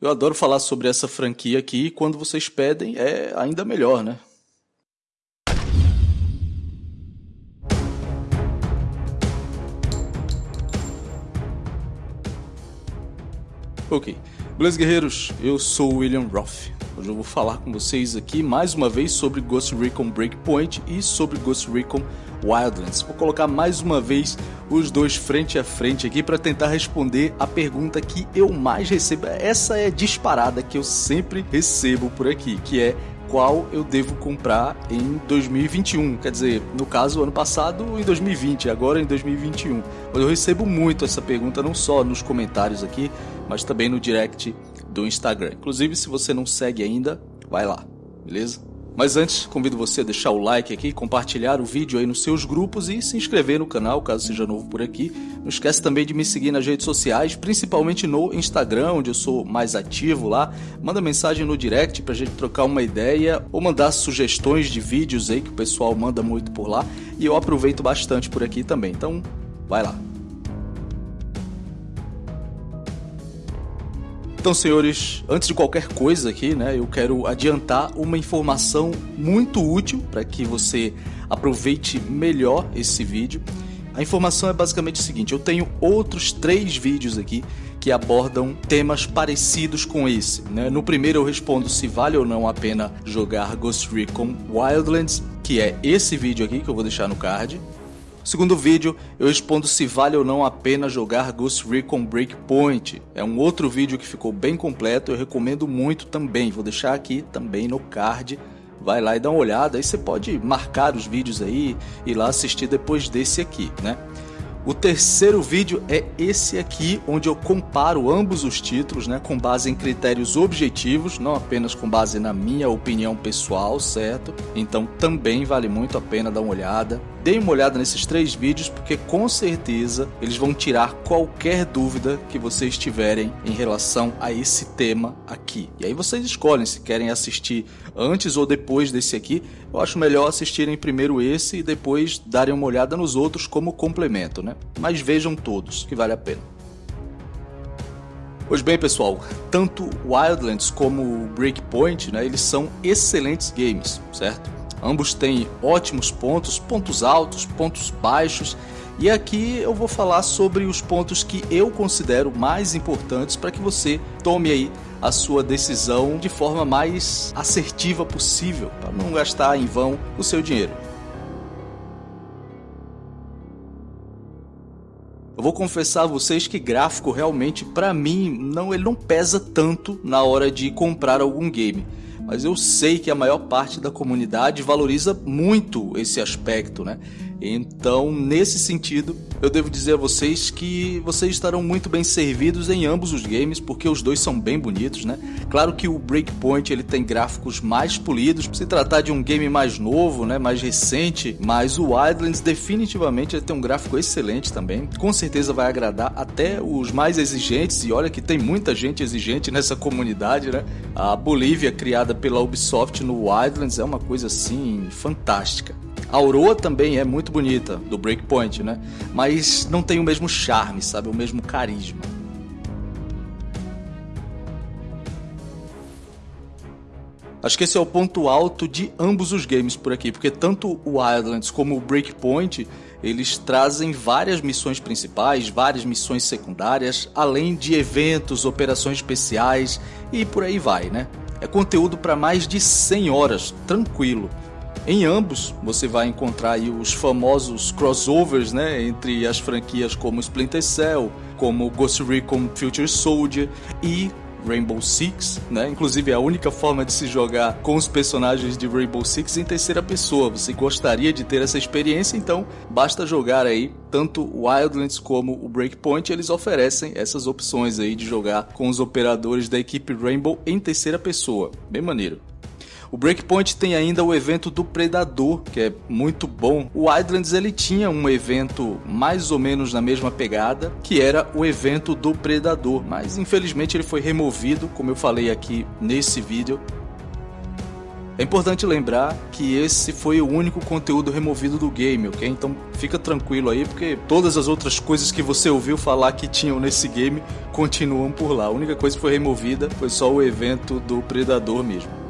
Eu adoro falar sobre essa franquia aqui e quando vocês pedem é ainda melhor, né? Ok. Beleza, guerreiros? Eu sou o William Roth. Hoje eu vou falar com vocês aqui mais uma vez sobre Ghost Recon Breakpoint e sobre Ghost Recon Wildlands. Vou colocar mais uma vez os dois frente a frente aqui para tentar responder a pergunta que eu mais recebo. Essa é disparada que eu sempre recebo por aqui, que é qual eu devo comprar em 2021. Quer dizer, no caso, ano passado em 2020, agora em 2021. Eu recebo muito essa pergunta, não só nos comentários aqui, mas também no direct do Instagram. Inclusive, se você não segue ainda, vai lá, beleza? Mas antes, convido você a deixar o like aqui, compartilhar o vídeo aí nos seus grupos e se inscrever no canal, caso seja novo por aqui. Não esquece também de me seguir nas redes sociais, principalmente no Instagram, onde eu sou mais ativo lá. Manda mensagem no direct pra gente trocar uma ideia ou mandar sugestões de vídeos aí que o pessoal manda muito por lá e eu aproveito bastante por aqui também. Então, vai lá. Então, senhores, antes de qualquer coisa aqui, né, eu quero adiantar uma informação muito útil para que você aproveite melhor esse vídeo. A informação é basicamente o seguinte: eu tenho outros três vídeos aqui que abordam temas parecidos com esse. Né? No primeiro eu respondo se vale ou não a pena jogar Ghost Recon Wildlands, que é esse vídeo aqui que eu vou deixar no card. Segundo vídeo, eu respondo se vale ou não a pena jogar Ghost Recon Breakpoint. É um outro vídeo que ficou bem completo, eu recomendo muito também. Vou deixar aqui também no card. Vai lá e dá uma olhada, aí você pode marcar os vídeos aí e lá assistir depois desse aqui, né? O terceiro vídeo é esse aqui, onde eu comparo ambos os títulos, né, com base em critérios objetivos, não apenas com base na minha opinião pessoal, certo? Então também vale muito a pena dar uma olhada. Deem uma olhada nesses três vídeos, porque com certeza eles vão tirar qualquer dúvida que vocês tiverem em relação a esse tema aqui. E aí vocês escolhem se querem assistir antes ou depois desse aqui. Eu acho melhor assistirem primeiro esse e depois darem uma olhada nos outros como complemento, né? Mas vejam todos, que vale a pena. Pois bem, pessoal, tanto Wildlands como Breakpoint, né, eles são excelentes games, certo? Ambos têm ótimos pontos, pontos altos, pontos baixos. E aqui eu vou falar sobre os pontos que eu considero mais importantes para que você tome aí a sua decisão de forma mais assertiva possível, para não gastar em vão o seu dinheiro. Vou confessar a vocês que gráfico realmente para mim não ele não pesa tanto na hora de comprar algum game mas eu sei que a maior parte da comunidade valoriza muito esse aspecto, né? Então, nesse sentido, eu devo dizer a vocês que vocês estarão muito bem servidos em ambos os games, porque os dois são bem bonitos, né? Claro que o Breakpoint ele tem gráficos mais polidos, se tratar de um game mais novo, né, mais recente, mas o Wildlands definitivamente ele tem um gráfico excelente também. Com certeza vai agradar até os mais exigentes e olha que tem muita gente exigente nessa comunidade, né? A Bolívia criada pela Ubisoft no Wildlands é uma coisa assim fantástica. A Aurora também é muito bonita, do Breakpoint, né? Mas não tem o mesmo charme, sabe? O mesmo carisma. Acho que esse é o ponto alto de ambos os games por aqui, porque tanto o Wildlands como o Breakpoint, eles trazem várias missões principais, várias missões secundárias, além de eventos, operações especiais e por aí vai, né? É conteúdo para mais de 100 horas, tranquilo. Em ambos, você vai encontrar os famosos crossovers, né, entre as franquias como Splinter Cell, como Ghost Recon Future Soldier e Rainbow Six, né? Inclusive é a única forma de se jogar com os personagens de Rainbow Six em terceira pessoa. Você gostaria de ter essa experiência, então basta jogar aí tanto Wildlands como o Breakpoint, eles oferecem essas opções aí de jogar com os operadores da equipe Rainbow em terceira pessoa. Bem maneiro. O Breakpoint tem ainda o evento do Predador, que é muito bom. O Wildlands ele tinha um evento mais ou menos na mesma pegada, que era o evento do Predador, mas infelizmente ele foi removido, como eu falei aqui nesse vídeo. É importante lembrar que esse foi o único conteúdo removido do game, ok? Então fica tranquilo aí, porque todas as outras coisas que você ouviu falar que tinham nesse game continuam por lá. A única coisa que foi removida foi só o evento do Predador mesmo.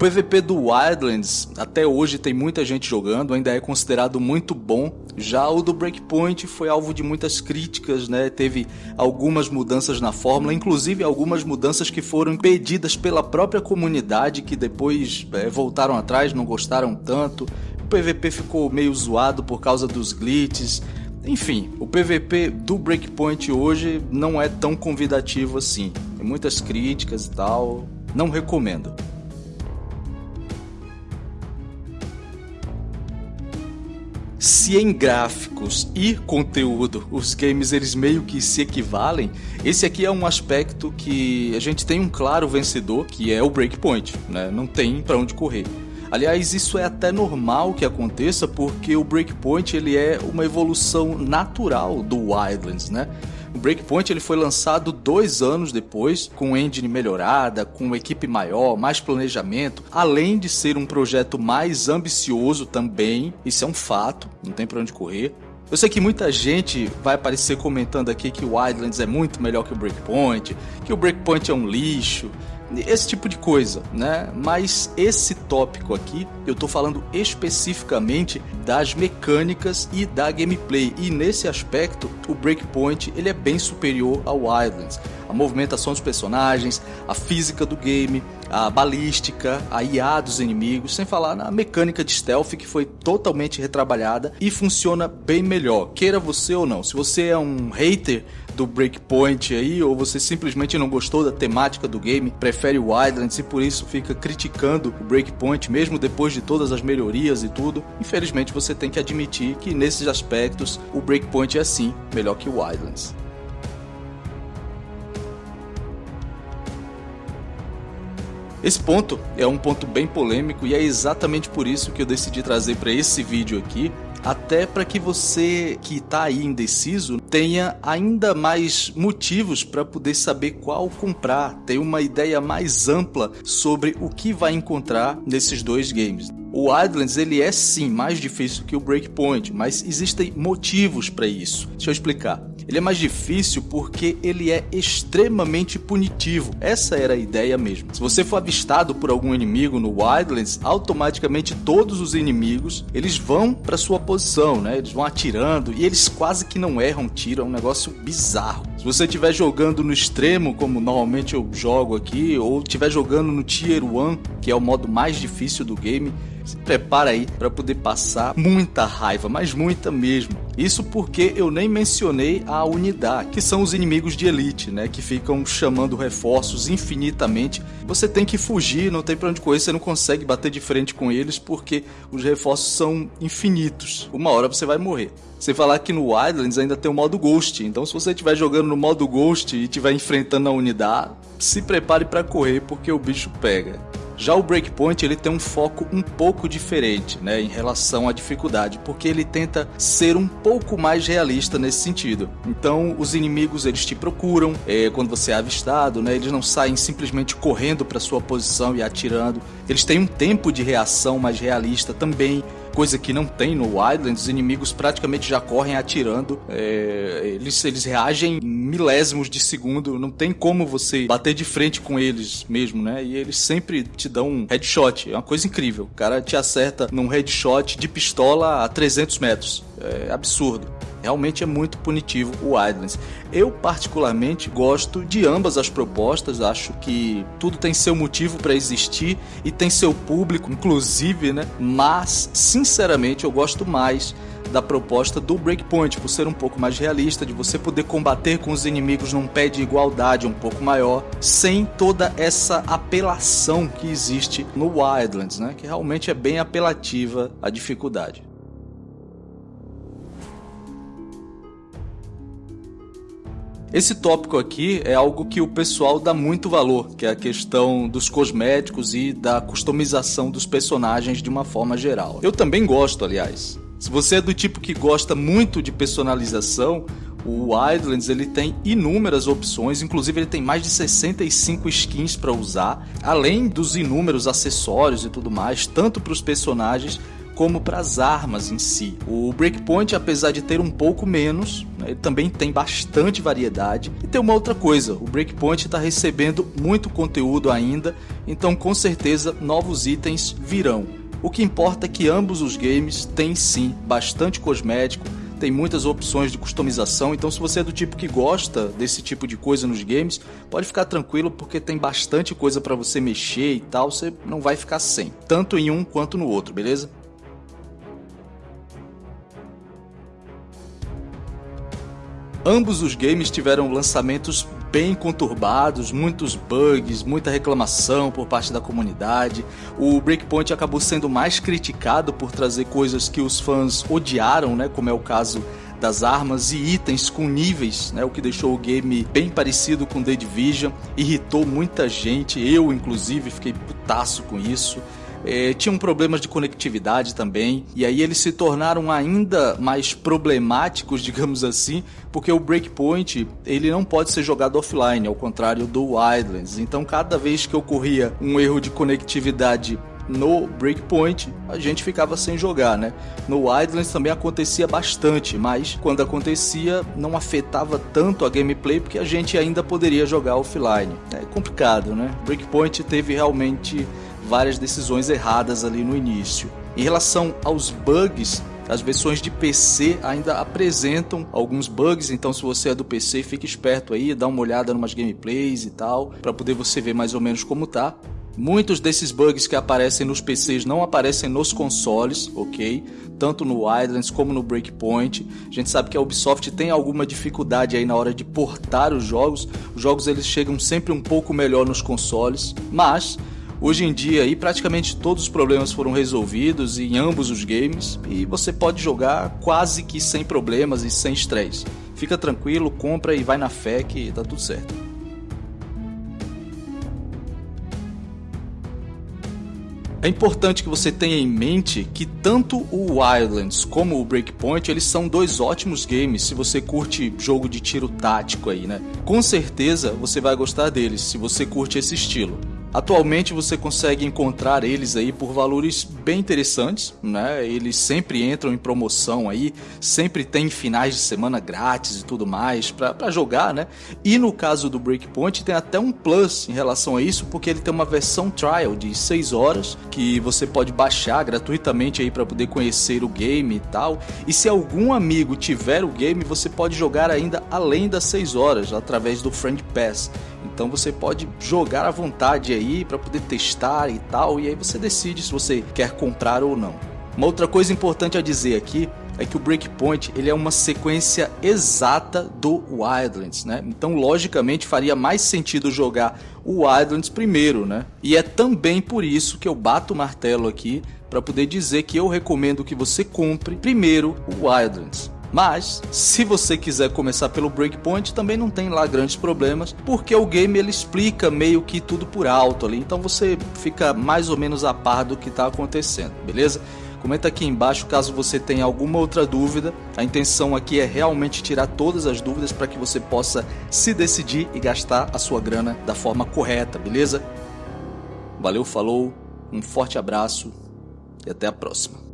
PVP do Wildlands até hoje tem muita gente jogando, ainda é considerado muito bom. Já o do Breakpoint foi alvo de muitas críticas, né? Teve algumas mudanças na fórmula, inclusive algumas mudanças que foram pedidas pela própria comunidade que depois é, voltaram atrás, não gostaram tanto. O PVP ficou meio zoado por causa dos glitches. Enfim, o PVP do Breakpoint hoje não é tão convidativo assim. Tem muitas críticas e tal. Não recomendo. Se em gráficos e conteúdo os games eles meio que se equivalem, esse aqui é um aspecto que a gente tem um claro vencedor, que é o Breakpoint, né? Não tem para onde correr. Aliás, isso é até normal que aconteça porque o Breakpoint ele é uma evolução natural do Wildlands, né? O Breakpoint ele foi lançado dois anos depois, com engine melhorada, com equipe maior, mais planejamento, além de ser um projeto mais ambicioso também, isso é um fato, não tem para onde correr. Eu sei que muita gente vai aparecer comentando aqui que o Wildlands é muito melhor que o Breakpoint, que o Breakpoint é um lixo, esse tipo de coisa, né? Mas esse tópico aqui, eu tô falando especificamente das mecânicas e da gameplay. E nesse aspecto, o Breakpoint ele é bem superior ao Wildlands. A movimentação dos personagens, a física do game, a balística, a IA dos inimigos, sem falar na mecânica de stealth que foi totalmente retrabalhada e funciona bem melhor, queira você ou não. Se você é um hater do Breakpoint aí, ou você simplesmente não gostou da temática do game, prefere o Wildlands e por isso fica criticando o Breakpoint, mesmo depois de todas as melhorias e tudo, infelizmente você tem que admitir que nesses aspectos o Breakpoint é sim melhor que o Wildlands. Esse ponto é um ponto bem polêmico e é exatamente por isso que eu decidi trazer para esse vídeo aqui, até para que você que está aí indeciso tenha ainda mais motivos para poder saber qual comprar, ter uma ideia mais ampla sobre o que vai encontrar nesses dois games. O Wildlands ele é sim mais difícil que o Breakpoint, mas existem motivos para isso. Deixa eu explicar. Ele é mais difícil porque ele é extremamente punitivo. Essa era a ideia mesmo. Se você for avistado por algum inimigo no Wildlands, automaticamente todos os inimigos eles vão para sua posição, né? Eles vão atirando e eles quase que não erram tiro, é um negócio bizarro. Se você estiver jogando no extremo, como normalmente eu jogo aqui, ou estiver jogando no Tier 1, que é o modo mais difícil do game, se prepara aí para poder passar muita raiva, mas muita mesmo. Isso porque eu nem mencionei a unidade, que são os inimigos de elite, né, que ficam chamando reforços infinitamente. Você tem que fugir, não tem para onde correr, você não consegue bater de frente com eles porque os reforços são infinitos. Uma hora você vai morrer. Sem falar que no Wildlands ainda tem o modo Ghost, então se você estiver jogando no modo Ghost e estiver enfrentando a unidade, se prepare para correr porque o bicho pega. Já o Breakpoint ele tem um foco um pouco diferente, né, em relação à dificuldade, porque ele tenta ser um pouco mais realista nesse sentido. Então, os inimigos eles te procuram é, quando você é avistado, né, eles não saem simplesmente correndo para sua posição e atirando. Eles têm um tempo de reação mais realista também coisa que não tem no Wildlands, os inimigos praticamente já correm atirando, é, eles, eles reagem em milésimos de segundo, não tem como você bater de frente com eles mesmo, né? E eles sempre te dão um headshot, é uma coisa incrível. O cara te acerta num headshot de pistola a 300 metros, é absurdo. Realmente é muito punitivo o Wildlands. Eu particularmente gosto de ambas as propostas, acho que tudo tem seu motivo para existir e tem seu público, inclusive, né? Mas, sinceramente, eu gosto mais da proposta do Breakpoint, por ser um pouco mais realista, de você poder combater com os inimigos num pé de igualdade um pouco maior, sem toda essa apelação que existe no Wildlands, né? Que realmente é bem apelativa a dificuldade. Esse tópico aqui é algo que o pessoal dá muito valor, que é a questão dos cosméticos e da customização dos personagens de uma forma geral. Eu também gosto, aliás. Se você é do tipo que gosta muito de personalização, O Wildlands ele tem inúmeras opções, inclusive ele tem mais de 65 skins para usar, além dos inúmeros acessórios e tudo mais, tanto para os personagens como para as armas em si. O Breakpoint, apesar de ter um pouco menos, né, ele também tem bastante variedade. E tem uma outra coisa, o Breakpoint está recebendo muito conteúdo ainda, então com certeza novos itens virão. O que importa é que ambos os games têm sim bastante cosmético, tem muitas opções de customização, então se você é do tipo que gosta desse tipo de coisa nos games, pode ficar tranquilo porque tem bastante coisa para você mexer e tal, você não vai ficar sem, tanto em um quanto no outro, beleza? Ambos os games tiveram lançamentos bem conturbados, muitos bugs, muita reclamação por parte da comunidade. O Breakpoint acabou sendo mais criticado por trazer coisas que os fãs odiaram, né, como é o caso das armas e itens com níveis, né, o que deixou o game bem parecido com The Division, irritou muita gente, eu inclusive fiquei putaço com isso é, tinham problemas de conectividade também, e aí eles se tornaram ainda mais problemáticos, digamos assim, porque o Breakpoint ele não pode ser jogado offline, ao contrário do Wildlands. Então, cada vez que ocorria um erro de conectividade no Breakpoint a gente ficava sem jogar, né? No Wildlands também acontecia bastante, mas quando acontecia não afetava tanto a gameplay porque a gente ainda poderia jogar offline. É complicado, né? Breakpoint teve realmente várias decisões erradas ali no início. Em relação aos bugs, as versões de PC ainda apresentam alguns bugs, então se você é do PC, fique esperto aí, dá uma olhada em umas gameplays e tal, para poder você ver mais ou menos como tá. Muitos desses bugs que aparecem nos PCs não aparecem nos consoles, ok? Tanto no Wildlands como no Breakpoint. A gente sabe que a Ubisoft tem alguma dificuldade aí na hora de portar os jogos. Os jogos eles chegam sempre um pouco melhor nos consoles, mas Hoje em dia, aí, praticamente todos os problemas foram resolvidos em ambos os games e você pode jogar quase que sem problemas e sem estresse. Fica tranquilo, compra e vai na fé que tá tudo certo. É importante que você tenha em mente que tanto o Wildlands como o Breakpoint, eles são dois ótimos games se você curte jogo de tiro tático aí, né? Com certeza você vai gostar deles se você curte esse estilo. Atualmente você consegue encontrar eles aí por valores bem interessantes, né? Eles sempre entram em promoção aí, sempre tem finais de semana grátis e tudo mais para jogar, né? E no caso do Breakpoint tem até um plus em relação a isso, porque ele tem uma versão trial de 6 horas que você pode baixar gratuitamente aí para poder conhecer o game e tal. E se algum amigo tiver o game, você pode jogar ainda além das 6 horas através do Friend Pass. Então você pode jogar à vontade aí para poder testar e tal, e aí você decide se você quer comprar ou não. Uma outra coisa importante a dizer aqui é que o Breakpoint ele é uma sequência exata do Wildlands, né? Então, logicamente, faria mais sentido jogar o Wildlands primeiro, né? E é também por isso que eu bato o martelo aqui para poder dizer que eu recomendo que você compre primeiro o Wildlands. Mas, se você quiser começar pelo Breakpoint, também não tem lá grandes problemas, porque o game ele explica meio que tudo por alto ali, então você fica mais ou menos a par do que está acontecendo, beleza? Comenta aqui embaixo caso você tenha alguma outra dúvida. A intenção aqui é realmente tirar todas as dúvidas para que você possa se decidir e gastar a sua grana da forma correta, beleza? Valeu, falou, um forte abraço e até a próxima.